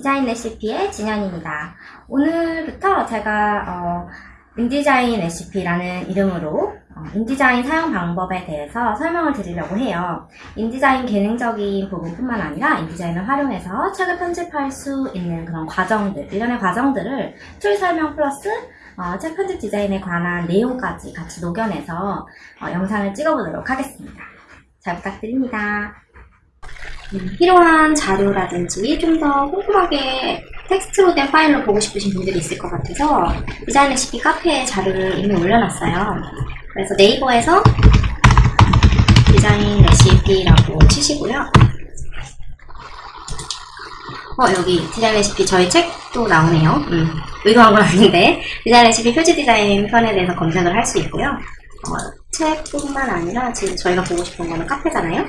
디자인 레시피의 진현입니다. 오늘부터 제가 어, 인디자인 레시피라는 이름으로 어, 인디자인 사용 방법에 대해서 설명을 드리려고 해요. 인디자인 기능적인 부분뿐만 아니라 인디자인을 활용해서 책을 편집할 수 있는 그런 과정들, 일련의 과정들을 툴 설명 플러스 어, 책 편집 디자인에 관한 내용까지 같이 녹여내서 어, 영상을 찍어보도록 하겠습니다. 잘 부탁드립니다. 음, 필요한 자료라든지 좀 더 꼼꼼하게 텍스트로 된 파일로 보고 싶으신 분들이 있을 것 같아서 디자인 레시피 카페에 자료를 이미 올려놨어요. 그래서 네이버에서 디자인 레시피라고 치시고요. 어, 여기 디자인 레시피 저희 책도 나오네요. 음, 의도한 건 아닌데 디자인 레시피 표지 디자인 편에 대해서 검색을 할 수 있고요. 어, 책뿐만 아니라 지금 저희가 보고 싶은 거는 카페잖아요.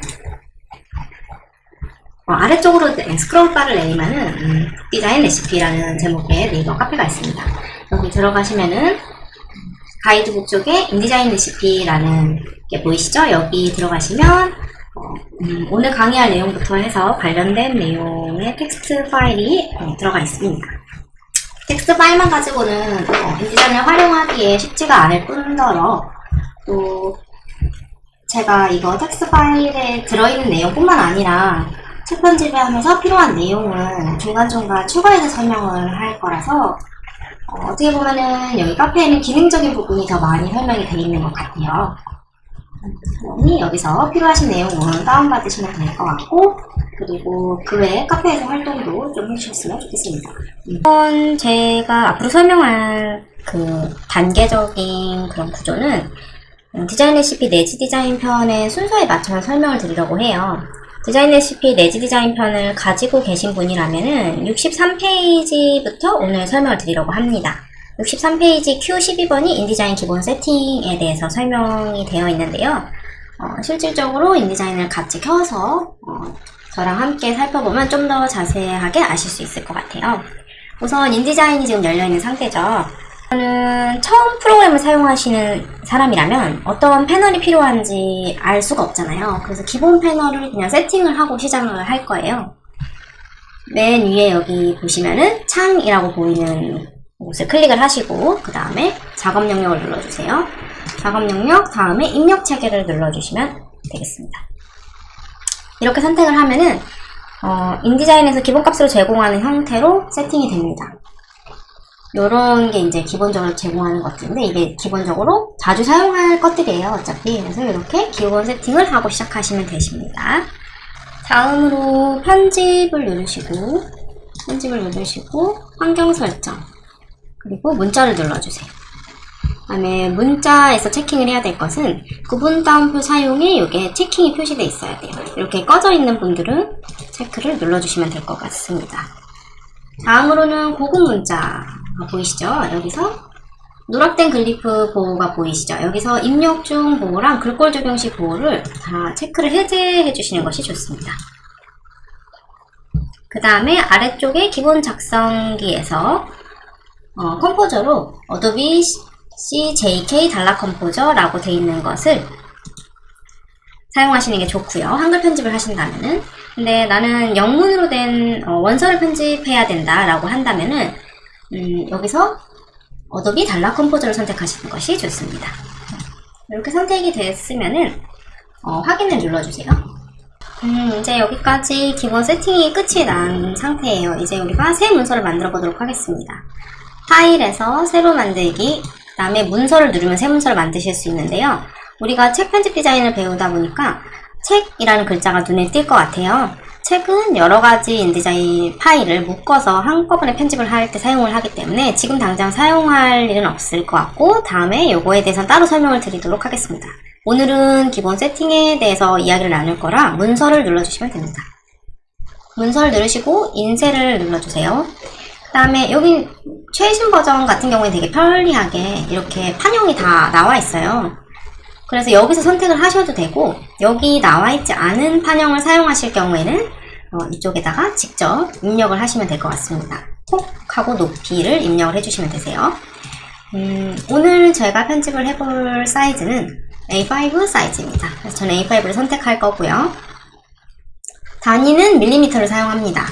어, 아래쪽으로 네, 스크롤 바를 내리면은 음, 디자인 레시피라는 제목의 네이버 카페가 있습니다. 여기 들어가시면은 가이드북 쪽에 인디자인 레시피라는 게 보이시죠? 여기 들어가시면 어, 음, 오늘 강의할 내용부터 해서 관련된 내용의 텍스트 파일이 어, 들어가 있습니다. 텍스트 파일만 가지고는 어, 인디자인을 활용하기에 쉽지가 않을 뿐더러 또 제가 이거 텍스트 파일에 들어있는 내용뿐만 아니라 책 편집을 하면서 필요한 내용은 중간중간 추가해서 설명을 할 거라서 어, 떻게 보면은 여기 카페에는 기능적인 부분이 더 많이 설명이 되어 있는 것 같아요. 그러니 여기서 필요하신 내용은 다운받으시면 될 것 같고 그리고 그 외에 카페에서 활동도 좀 해주셨으면 좋겠습니다. 이번 제가 앞으로 설명할 그 단계적인 그런 구조는 음, 디자인 레시피 내지 디자인 편의 순서에 맞춰서 설명을 드리려고 해요. 디자인 레시피 내지 디자인 편을 가지고 계신 분이라면은 63페이지부터 오늘 설명을 드리려고 합니다. 63페이지 Q12번이 인디자인 기본 세팅에 대해서 설명이 되어 있는데요. 어, 실질적으로 인디자인을 같이 켜서 어, 저랑 함께 살펴보면 좀 더 자세하게 아실 수 있을 것 같아요. 우선 인디자인이 지금 열려있는 상태죠. 저는 처음 프로그램을 사용하시는 사람이라면 어떤 패널이 필요한지 알 수가 없잖아요. 그래서 기본 패널을 그냥 세팅을 하고 시작을 할 거예요. 맨 위에 여기 보시면은 창이라고 보이는 곳을 클릭을 하시고 그 다음에 작업 영역을 눌러주세요. 작업 영역 다음에 입력 체계를 눌러주시면 되겠습니다. 이렇게 선택을 하면은 어, 인디자인에서 기본값으로 제공하는 형태로 세팅이 됩니다. 요런 게 이제 기본적으로 제공하는 것들인데 이게 기본적으로 자주 사용할 것들이에요 어차피. 그래서 이렇게 기본 세팅을 하고 시작하시면 되십니다. 다음으로 편집을 누르시고 편집을 누르시고 환경 설정 그리고 문자를 눌러주세요. 그 다음에 문자에서 체킹을 해야 될 것은 구분 따옴표 사용에 이게 체킹이 표시되어 있어야 돼요. 이렇게 꺼져 있는 분들은 체크를 눌러주시면 될 것 같습니다. 다음으로는 고급 문자 보이시죠? 여기서 누락된 glyph 보호가 보이시죠? 여기서 입력 중 보호랑 글꼴 적용 시 보호를 다 체크를 해제해 주시는 것이 좋습니다. 그 다음에 아래쪽에 기본 작성기에서 어, composer로 어도비 CJK 단락 composer라고 되어 있는 것을 사용하시는 게 좋고요. 한글 편집을 하신다면은 근데 나는 영문으로 된 어, 원서를 편집해야 된다 라고 한다면은 음, 여기서 어도비 단락 composer를 선택하시는 것이 좋습니다. 이렇게 선택이 됐으면은 어, 확인을 눌러주세요. 음, 이제 여기까지 기본 세팅이 끝이 난 상태예요. 이제 우리가 새 문서를 만들어 보도록 하겠습니다. 파일에서 새로 만들기, 그 다음에 문서를 누르면 새 문서를 만드실 수 있는데요. 우리가 책 편집 디자인을 배우다 보니까 책이라는 글자가 눈에 띌 것 같아요. 책은 여러가지 인디자인 파일을 묶어서 한꺼번에 편집을 할 때 사용을 하기 때문에 지금 당장 사용할 일은 없을 것 같고 다음에 요거에 대해서 따로 설명을 드리도록 하겠습니다. 오늘은 기본 세팅에 대해서 이야기를 나눌 거라 문서를 눌러주시면 됩니다. 문서를 누르시고 인쇄를 눌러주세요. 그 다음에 여기 최신 버전 같은 경우에 되게 편리하게 이렇게 판형이 다 나와 있어요. 그래서 여기서 선택을 하셔도 되고 여기 나와 있지 않은 판형을 사용하실 경우에는 어, 이쪽에다가 직접 입력을 하시면 될 것 같습니다. 폭하고 높이를 입력을 해주시면 되세요. 음, 오늘 제가 편집을 해볼 사이즈는 A5 사이즈입니다. 그래서 저는 A5를 선택할 거고요. 단위는 밀리미터를 사용합니다.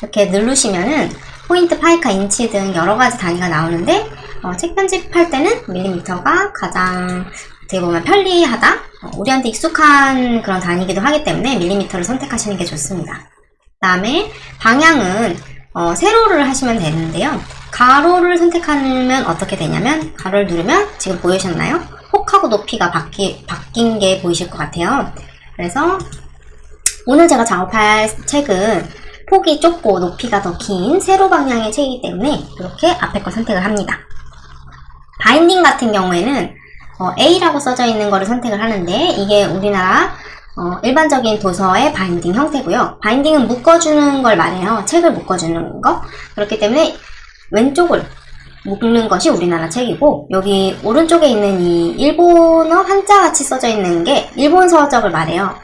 이렇게 누르시면은 포인트, 파이카, 인치 등 여러 가지 단위가 나오는데 어, 책 편집할 때는 밀리미터가 가장 어떻게 보면 편리하다. 어, 우리한테 익숙한 그런 단위이기도 하기 때문에 밀리미터를 선택하시는 게 좋습니다. 그다음에 방향은 어, 세로를 하시면 되는데요. 가로를 선택하면 어떻게 되냐면 가로를 누르면 지금 보이셨나요? 폭하고 높이가 바뀌, 바뀐 게 보이실 것 같아요. 그래서 오늘 제가 작업할 책은 폭이 좁고 높이가 더 긴 세로 방향의 책이기 때문에 이렇게 앞에 거 선택을 합니다. 바인딩 같은 경우에는 어, A라고 써져 있는 거를 선택을 하는데 이게 우리나라 어, 일반적인 도서의 바인딩 형태고요. 바인딩은 묶어주는 걸 말해요. 책을 묶어주는 거. 그렇기 때문에 왼쪽을 묶는 것이 우리나라 책이고 여기 오른쪽에 있는 이 일본어 한자같이 써져 있는 게 일본 서적을 말해요.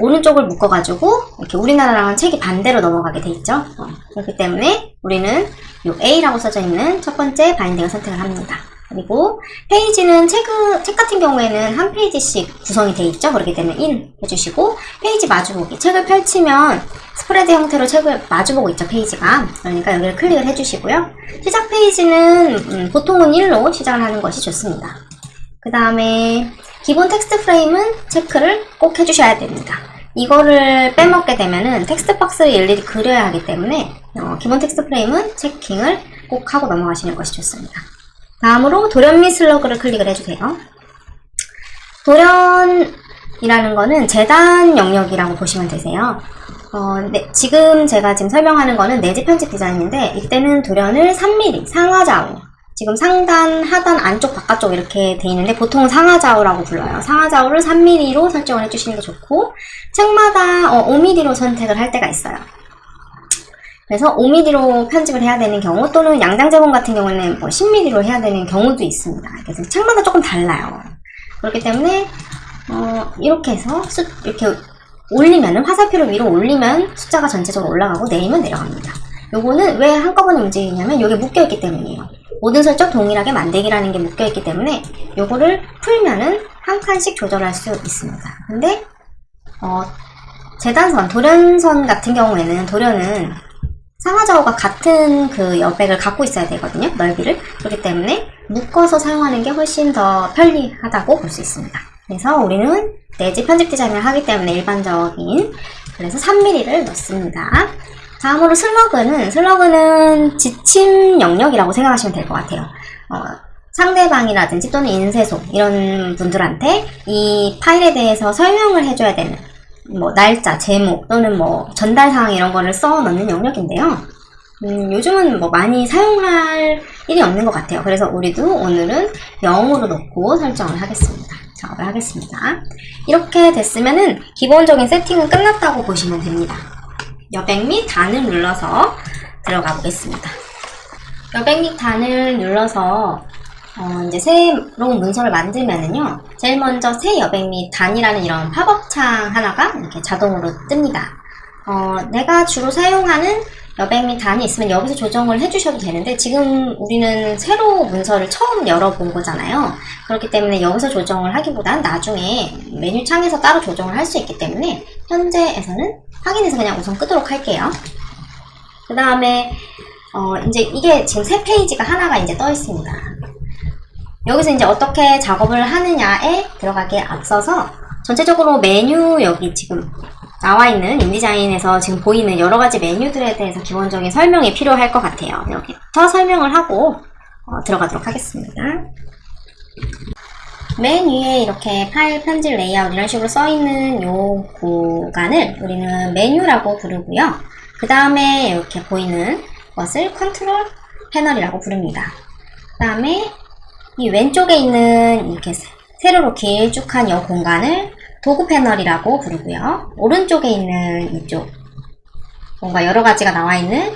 오른쪽을 묶어가지고 이렇게 우리나라랑은 책이 반대로 넘어가게 돼 있죠. 어, 그렇기 때문에 우리는 이 A라고 써져 있는 첫 번째 바인딩을 선택을 합니다. 그리고 페이지는 책, 책 같은 경우에는 한 페이지씩 구성이 돼 있죠. 그렇기 때문에 1 해주시고 페이지 마주보기 책을 펼치면 스프레드 형태로 책을 마주보고 있죠. 페이지가 그러니까 여기를 클릭을 해주시고요. 시작 페이지는 음, 보통은 1로 시작을 하는 것이 좋습니다. 그 다음에 기본 텍스트 프레임은 체크를 꼭 해주셔야 됩니다. 이거를 빼먹게 되면은 텍스트 박스를 일일이 그려야 하기 때문에 어, 기본 텍스트 프레임은 체킹을 꼭 하고 넘어가시는 것이 좋습니다. 다음으로 및 슬러그를 클릭을 해주세요. 돌연이라는 거는 재단 영역이라고 보시면 되세요. 어, 네, 지금 제가 지금 설명하는 거는 내지 편집 디자인인데 이때는 돌연을 3mm 상하 좌우 지금 상단, 하단, 안쪽, 바깥쪽 이렇게 돼 있는데 보통 상하좌우라고 불러요. 상하좌우를 3mm로 설정을 해주시는 게 좋고 책마다 어, 5mm로 선택을 할 때가 있어요. 그래서 5mm로 편집을 해야 되는 경우 또는 양장 제본 같은 경우는 뭐 10mm로 해야 되는 경우도 있습니다. 그래서 책마다 조금 달라요. 그렇기 때문에 어, 이렇게 해서 수, 이렇게 올리면은 화살표를 위로 올리면 숫자가 전체적으로 올라가고 내리면 내려갑니다. 요거는 왜 한꺼번에 움직이냐면 요게 묶여있기 때문이에요. 모든 설정 동일하게 만들기라는 게 묶여있기 때문에 요거를 풀면은 한 칸씩 조절할 수 있습니다. 근데 어, 재단선, 돌연선 같은 경우에는 돌연은 상하좌우가 같은 그 여백을 갖고 있어야 되거든요. 넓이를. 그렇기 때문에 묶어서 사용하는 게 훨씬 더 편리하다고 볼 수 있습니다. 그래서 우리는 내지 편집 디자인을 하기 때문에 일반적인 그래서 3mm를 넣습니다. 다음으로 슬러그는 슬러그는 지침 영역이라고 생각하시면 될 것 같아요. 어, 상대방이라든지 또는 인쇄소 이런 분들한테 이 파일에 대해서 설명을 해줘야 되는 뭐 날짜, 제목 또는 뭐 전달 사항 이런 거를 써 넣는 영역인데요. 음, 요즘은 뭐 많이 사용할 일이 없는 것 같아요. 그래서 우리도 오늘은 0으로 놓고 설정을 하겠습니다. 작업을 하겠습니다. 이렇게 됐으면은 기본적인 세팅은 끝났다고 보시면 됩니다. 여백 및 단을 눌러서 들어가 보겠습니다. 여백 및 단을 눌러서 어, 이제 새로운 문서를 만들면은요, 제일 먼저 새 여백 및 단이라는 이런 팝업 창 하나가 이렇게 자동으로 뜹니다. 어, 내가 주로 사용하는 여백 및 단이 있으면 여기서 조정을 해주셔도 되는데 지금 우리는 새로 문서를 처음 열어본 거잖아요. 그렇기 때문에 여기서 조정을 하기보단 나중에 메뉴 창에서 따로 조정을 할 수 있기 때문에 현재에서는 확인해서 그냥 우선 끄도록 할게요. 그 다음에 어, 이제 이게 지금 새 페이지가 하나가 이제 떠 있습니다. 여기서 이제 어떻게 작업을 하느냐에 들어가기에 앞서서 전체적으로 메뉴 여기 지금 나와 있는 InDesign에서 지금 보이는 여러 가지 메뉴들에 대해서 기본적인 설명이 필요할 것 같아요. 여기부터 설명을 하고 어, 들어가도록 하겠습니다. 맨 위에 이렇게 파일 편집 레이아웃 이런 식으로 써있는 요 구간을 우리는 메뉴라고 부르고요. 그 다음에 이렇게 보이는 것을 컨트롤 패널이라고 부릅니다. 그 다음에 이 왼쪽에 있는 이렇게 세로로 길쭉한 이 공간을 도구 패널이라고 부르고요. 오른쪽에 있는 이쪽 뭔가 여러 가지가 나와 있는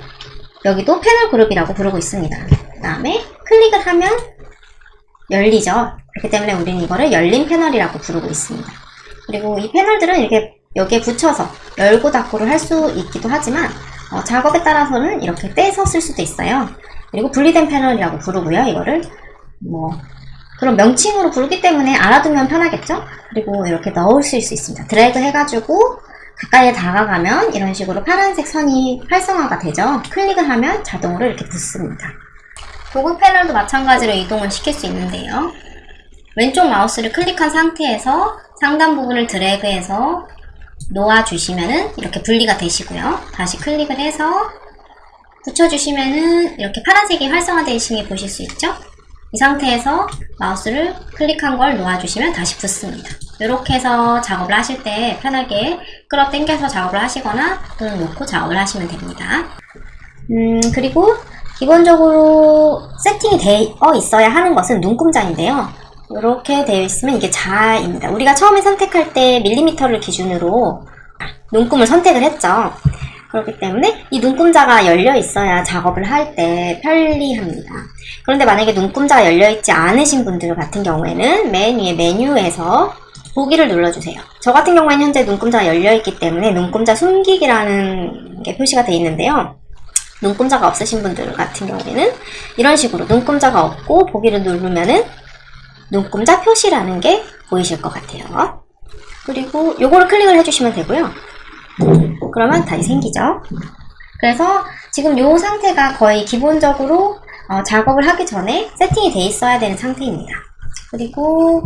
여기도 패널 그룹이라고 부르고 있습니다. 그 다음에 클릭을 하면 열리죠. 그렇기 때문에 우리는 이거를 열린 패널이라고 부르고 있습니다. 그리고 이 패널들은 이렇게 여기에 붙여서 열고 닫고를 할 수 있기도 하지만 어, 작업에 따라서는 이렇게 떼서 쓸 수도 있어요. 그리고 분리된 패널이라고 부르고요. 이거를 뭐 그런 명칭으로 부르기 때문에 알아두면 편하겠죠? 그리고 이렇게 넣으실 수 있습니다. 드래그 해가지고 가까이에 다가가면 이런 식으로 파란색 선이 활성화가 되죠. 클릭을 하면 자동으로 이렇게 붙습니다. 도구 패널도 마찬가지로 이동을 시킬 수 있는데요. 왼쪽 마우스를 클릭한 상태에서 상단 부분을 드래그해서 놓아주시면은 이렇게 분리가 되시고요. 다시 클릭을 해서 붙여주시면은 이렇게 파란색이 활성화되신 게 보실 수 있죠? 이 상태에서 마우스를 클릭한 걸 놓아주시면 다시 붙습니다. 이렇게 해서 작업을 하실 때 편하게 끌어 당겨서 작업을 하시거나 또는 놓고 작업을 하시면 됩니다. 음, 그리고 기본적으로 세팅이 되어 있어야 하는 것은 눈금장인데요. 이렇게 되어 있으면 이게 자입니다. 우리가 처음에 선택할 때 밀리미터를 기준으로 눈금을 선택을 했죠. 그렇기 때문에 이 눈금자가 열려 있어야 작업을 할 때 편리합니다. 그런데 만약에 눈금자가 열려 있지 않으신 분들 같은 경우에는 맨 위에 메뉴에서 보기를 눌러주세요. 저 같은 경우에는 현재 눈금자가 열려 있기 때문에 눈금자 숨기기라는 게 표시가 되어 있는데요. 눈금자가 없으신 분들 같은 경우에는 이런 식으로 눈금자가 없고 보기를 누르면은 눈금자 표시라는 게 보이실 것 같아요. 그리고 요거를 클릭을 해주시면 되고요. 그러면 다시 생기죠. 그래서 지금 요 상태가 거의 기본적으로 어, 작업을 하기 전에 세팅이 돼 있어야 되는 상태입니다. 그리고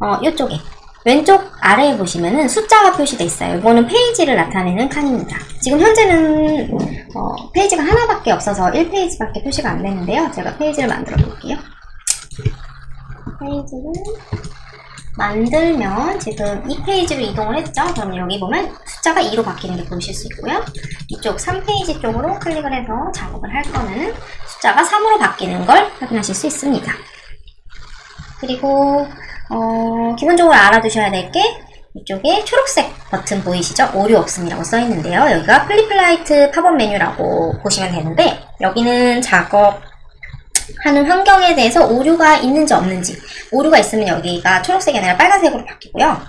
어, 이쪽에 왼쪽 아래에 보시면은 숫자가 표시되어 있어요. 이거는 페이지를 나타내는 칸입니다. 지금 현재는 어, 페이지가 하나밖에 없어서 1페이지밖에 표시가 안 되는데요. 제가 페이지를 만들어 볼게요. 페이지를 만들면 지금 이 페이지로 이동을 했죠? 그럼 여기 보면 숫자가 2로 바뀌는 게 보이실 수 있고요. 이쪽 3페이지 쪽으로 클릭을 해서 작업을 할 거는 숫자가 3으로 바뀌는 걸 확인하실 수 있습니다. 그리고 어, 기본적으로 알아두셔야 될 게 이쪽에 초록색 버튼 보이시죠? 오류 없음이라고 써 있는데요. 여기가 preflight 팝업 메뉴라고 보시면 되는데 여기는 작업 하는 환경에 대해서 오류가 있는지 없는지 오류가 있으면 여기가 초록색이 아니라 빨간색으로 바뀌고요.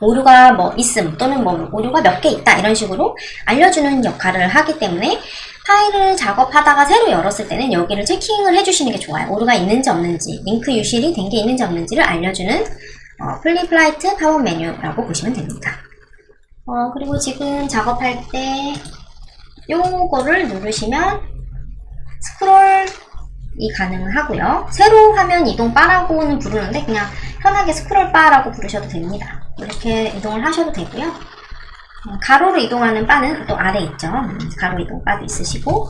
오류가 뭐 있음 또는 뭐 오류가 몇 개 있다 이런 식으로 알려주는 역할을 하기 때문에 파일을 작업하다가 새로 열었을 때는 여기를 checking을 해주시는 게 좋아요. 오류가 있는지 없는지 링크 유실이 된 게 있는지 없는지를 알려주는 어, preflight 팝업 메뉴라고 보시면 됩니다. 어, 그리고 지금 작업할 때 요거를 누르시면 스크롤 이 가능하고요. 세로 화면 이동 바라고는 부르는데 그냥 편하게 스크롤 바라고 부르셔도 됩니다. 이렇게 이동을 하셔도 되고요. 어, 가로로 이동하는 바는 또 아래 있죠. 음, 가로 이동 바도 있으시고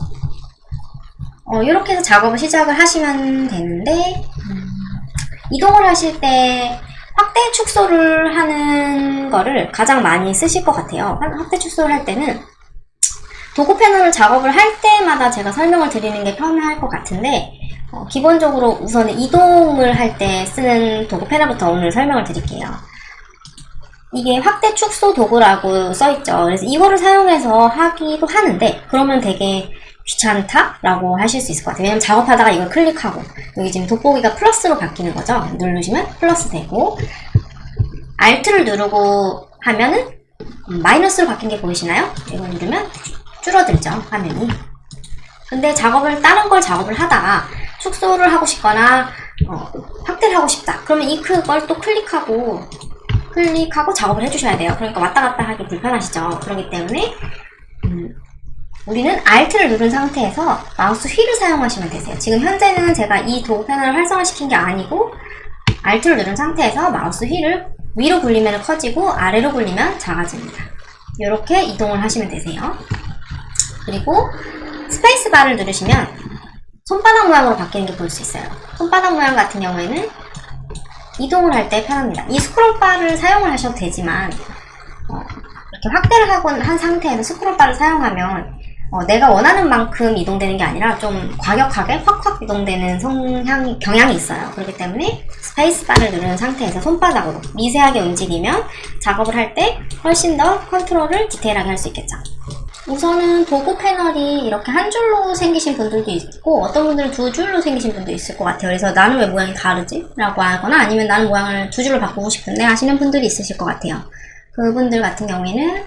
어, 이렇게 해서 작업을 시작을 하시면 되는데 음, 이동을 하실 때 확대 축소를 하는 거를 가장 많이 쓰실 것 같아요. 확대 축소를 할 때는 도구 패널을 작업을 할 때마다 제가 설명을 드리는 게 편할 것 같은데 어, 기본적으로 우선 이동을 할 때 쓰는 도구 패널부터 오늘 설명을 드릴게요. 이게 확대 축소 도구라고 써있죠. 그래서 이거를 사용해서 하기도 하는데 그러면 되게 귀찮다라고 하실 수 있을 것 같아요. 왜냐면 작업하다가 이걸 클릭하고 여기 지금 돋보기가 플러스로 바뀌는 거죠. 누르시면 플러스 되고 Alt를 누르고 하면은 마이너스로 바뀐 게 보이시나요? 이걸 누르면 줄어들죠 화면이. 근데 작업을 다른 걸 작업을 하다가 축소를 하고 싶거나 어, 확대를 하고 싶다. 그러면 이걸또 클릭하고 클릭하고 작업을 해주셔야 돼요. 그러니까 왔다 갔다 하기 불편하시죠? 그렇기 때문에 음, 우리는 Alt를 누른 상태에서 마우스 휠을 사용하시면 되세요. 지금 현재는 제가 이 도구 패널을 활성화시킨 게 아니고 Alt를 누른 상태에서 마우스 휠을 위로 굴리면 커지고 아래로 굴리면 작아집니다. 이렇게 이동을 하시면 되세요 그리고 스페이스 바를 누르시면 손바닥 모양으로 바뀌는 게 볼 수 있어요. 손바닥 모양 같은 경우에는 이동을 할 때 편합니다. 이 스크롤 바를 사용을 하셔도 되지만 어, 이렇게 확대를 하고 한 상태에서 스크롤 바를 사용하면 어, 내가 원하는 만큼 이동되는 게 아니라 좀 과격하게 확확 이동되는 성향이, 경향이 있어요. 그렇기 때문에 스페이스바를 누르는 상태에서 손바닥으로 미세하게 움직이면 작업을 할 때 훨씬 더 컨트롤을 디테일하게 할 수 있겠죠. 우선은 도구 패널이 이렇게 한 줄로 생기신 분들도 있고 어떤 분들은 두 줄로 생기신 분도 있을 것 같아요. 그래서 나는 왜 모양이 다르지? 라고 하거나 아니면 나는 모양을 두 줄로 바꾸고 싶은데 하시는 분들이 있으실 것 같아요. 그분들 같은 경우에는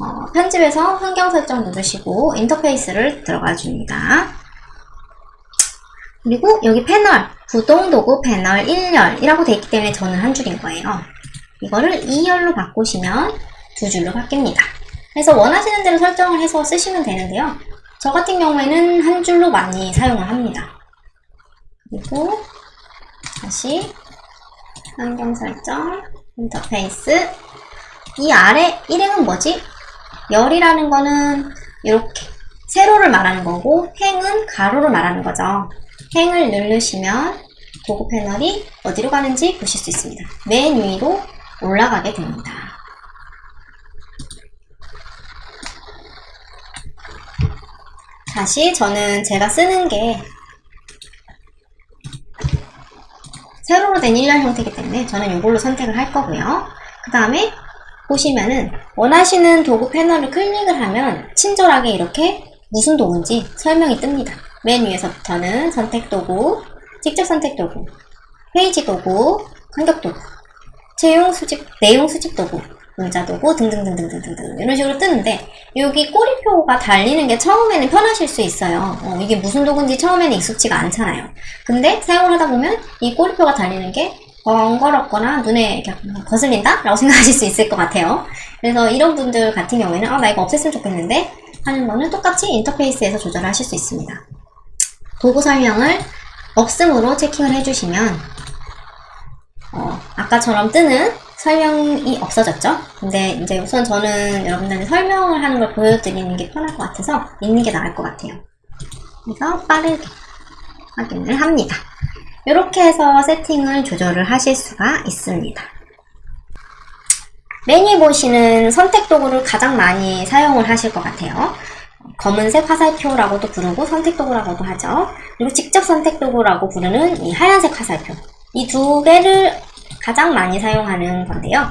어, 편집에서 환경 설정 누르시고 인터페이스를 들어가 줍니다. 그리고 여기 패널, 구동 도구 패널 1열이라고 되어 있기 때문에 저는 한 줄인 거예요. 이거를 2열로 바꾸시면 두 줄로 바뀝니다. 그래서 원하시는 대로 설정을 해서 쓰시면 되는데요. 저 같은 경우에는 한 줄로 많이 사용을 합니다. 그리고 다시 환경 설정, 인터페이스 이 아래 일행은 뭐지? 열이라는 거는 이렇게 세로를 말하는 거고 행은 가로를 말하는 거죠. 행을 누르시면 도구 패널이 어디로 가는지 보실 수 있습니다. 맨 위로 올라가게 됩니다. 다시 저는 제가 쓰는 게 세로로 된 일렬 형태이기 때문에 저는 이걸로 선택을 할 거고요. 그 다음에 보시면은 원하시는 도구 패널을 클릭을 하면 친절하게 이렇게 무슨 도구인지 설명이 뜹니다. 맨 위에서부터는 선택 도구, 직접 선택 도구, 페이지 도구, 간격 도구, 채용 수집, 내용 수집 도구, 문자 도구 등등등등등등등 이런 식으로 뜨는데 여기 꼬리표가 달리는 게 처음에는 편하실 수 있어요. 어, 이게 무슨 도구인지 처음에는 익숙지가 않잖아요. 근데 사용을 하다 보면 이 꼬리표가 달리는 게 번거롭거나 눈에 거슬린다? 라고 생각하실 수 있을 것 같아요. 그래서 이런 분들 같은 경우에는 아, 나 이거 없앴으면 좋겠는데 하는 거는 똑같이 인터페이스에서 조절하실 수 있습니다. 도구 설명을 없음으로 체킹을 해주시면 어, 아까처럼 뜨는 설명이 없어졌죠? 근데 이제 우선 저는 여러분들한테 설명을 하는 걸 보여드리는 게 편할 것 같아서 있는 게 나을 것 같아요. 그래서 빠르게 확인을 합니다. 이렇게 해서 세팅을 조절을 하실 수가 있습니다. 메뉴 보시는 선택 도구를 가장 많이 사용을 하실 것 같아요. 검은색 화살표라고도 부르고 선택 도구라고도 하죠. 그리고 직접 선택 도구라고 부르는 이 하얀색 화살표. 이 두 개를 가장 많이 사용하는 건데요.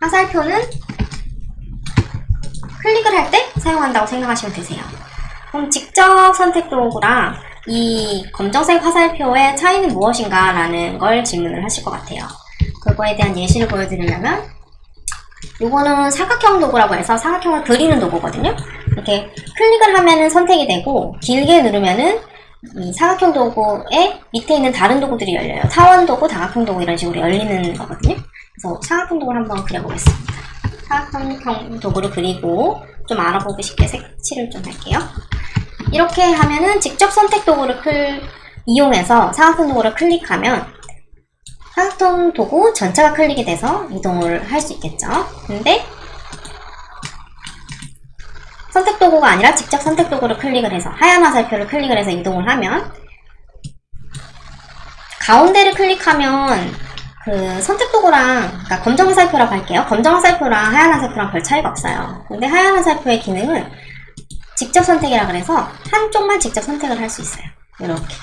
화살표는 클릭을 할 때 사용한다고 생각하시면 되세요. 그럼 직접 선택 도구랑 이 검정색 화살표의 차이는 무엇인가 라는 걸 질문을 하실 것 같아요. 그거에 대한 예시를 보여드리려면 이거는 사각형 도구라고 해서 사각형을 그리는 도구거든요. 이렇게 클릭을 하면은 선택이 되고 길게 누르면은 이 사각형 도구의 밑에 있는 다른 도구들이 열려요. 타원 도구, 다각형 도구 이런 식으로 열리는 거거든요. 그래서 사각형 도구를 한번 그려보겠습니다. 사각형 도구를 그리고 좀 알아보기 쉽게 색칠을 좀 할게요. 이렇게 하면은 직접 선택 도구를 클, 이용해서 사각형 도구를 클릭하면 사각형 도구 전체가 클릭이 돼서 이동을 할 수 있겠죠. 근데 선택 도구가 아니라 직접 선택 도구를 클릭을 해서 하얀 화살표를 클릭을 해서 이동을 하면 가운데를 클릭하면 그 선택 도구랑 그러니까 검정 화살표라고 할게요. 검정 화살표랑 하얀 화살표랑 별 차이가 없어요. 근데 하얀 화살표의 기능은 직접 선택이라 그래서 한쪽만 직접 선택을 할 수 있어요. 이렇게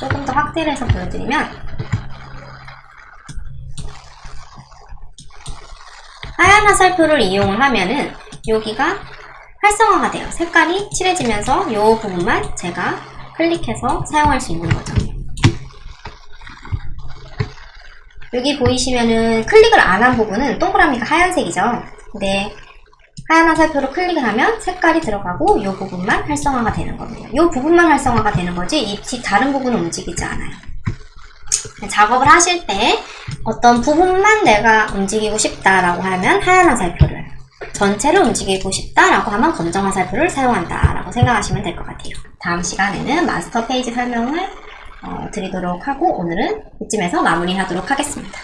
조금 더 확대를 해서 보여드리면 하얀 화살표를 이용을 하면은 여기가 활성화가 돼요. 색깔이 칠해지면서 이 부분만 제가 클릭해서 사용할 수 있는 거죠. 여기 보이시면은 클릭을 안 한 부분은 동그라미가 하얀색이죠. 근데 하얀 화살표로 클릭을 하면 색깔이 들어가고 이 부분만 활성화가 되는 겁니다. 이 부분만 활성화가 되는 거지 이 다른 부분은 움직이지 않아요. 작업을 하실 때 어떤 부분만 내가 움직이고 싶다라고 하면 하얀 화살표를 전체를 움직이고 싶다라고 하면 검정 화살표를 사용한다라고 생각하시면 될 것 같아요. 다음 시간에는 마스터 페이지 설명을 어, 드리도록 하고 오늘은 이쯤에서 마무리하도록 하겠습니다.